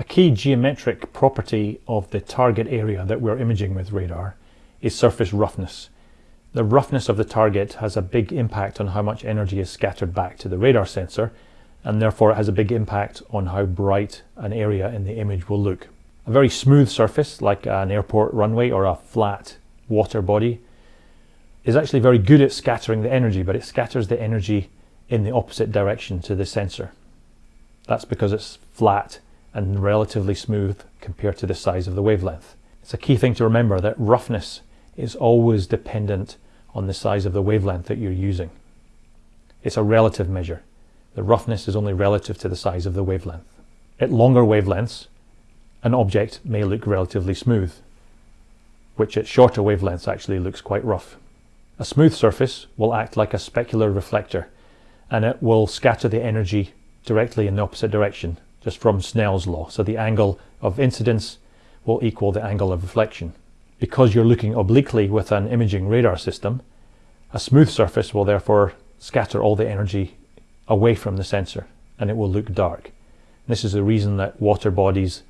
A key geometric property of the target area that we're imaging with radar is surface roughness. The roughness of the target has a big impact on how much energy is scattered back to the radar sensor and therefore it has a big impact on how bright an area in the image will look. A very smooth surface like an airport runway or a flat water body is actually very good at scattering the energy but it scatters the energy in the opposite direction to the sensor. That's because it's flat and relatively smooth compared to the size of the wavelength. It's a key thing to remember that roughness is always dependent on the size of the wavelength that you're using. It's a relative measure. The roughness is only relative to the size of the wavelength. At longer wavelengths, an object may look relatively smooth, which at shorter wavelengths actually looks quite rough. A smooth surface will act like a specular reflector and it will scatter the energy directly in the opposite direction just from Snell's law. So the angle of incidence will equal the angle of reflection. Because you're looking obliquely with an imaging radar system, a smooth surface will therefore scatter all the energy away from the sensor and it will look dark. This is the reason that water bodies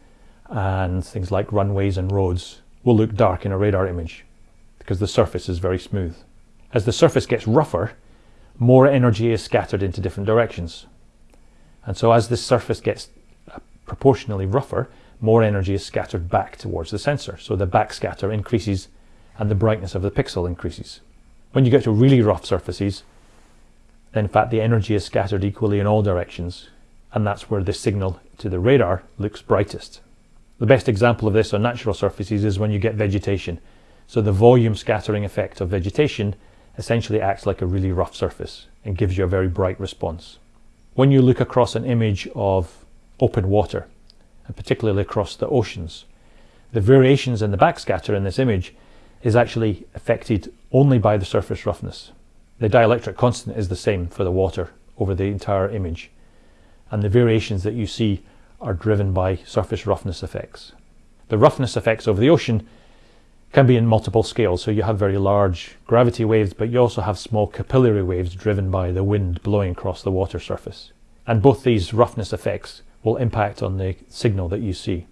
and things like runways and roads will look dark in a radar image because the surface is very smooth. As the surface gets rougher, more energy is scattered into different directions. And so as this surface gets proportionally rougher, more energy is scattered back towards the sensor. So the backscatter increases and the brightness of the pixel increases. When you get to really rough surfaces, then in fact the energy is scattered equally in all directions and that's where the signal to the radar looks brightest. The best example of this on natural surfaces is when you get vegetation. So the volume scattering effect of vegetation essentially acts like a really rough surface and gives you a very bright response. When you look across an image of open water, and particularly across the oceans. The variations in the backscatter in this image is actually affected only by the surface roughness. The dielectric constant is the same for the water over the entire image, and the variations that you see are driven by surface roughness effects. The roughness effects over the ocean can be in multiple scales, so you have very large gravity waves, but you also have small capillary waves driven by the wind blowing across the water surface. And both these roughness effects will impact on the signal that you see.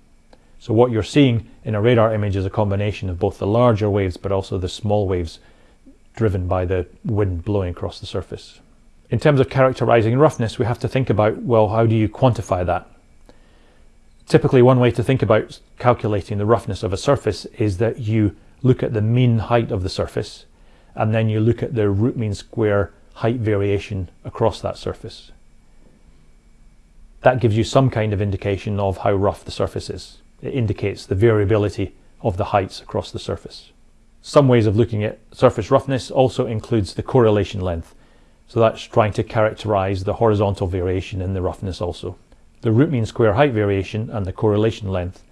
So what you're seeing in a radar image is a combination of both the larger waves but also the small waves driven by the wind blowing across the surface. In terms of characterizing roughness, we have to think about, well, how do you quantify that? Typically, one way to think about calculating the roughness of a surface is that you look at the mean height of the surface and then you look at the root mean square height variation across that surface that gives you some kind of indication of how rough the surface is. It indicates the variability of the heights across the surface. Some ways of looking at surface roughness also includes the correlation length. So that's trying to characterize the horizontal variation in the roughness also. The root mean square height variation and the correlation length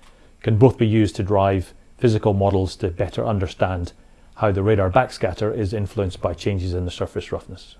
can both be used to drive physical models to better understand how the radar backscatter is influenced by changes in the surface roughness.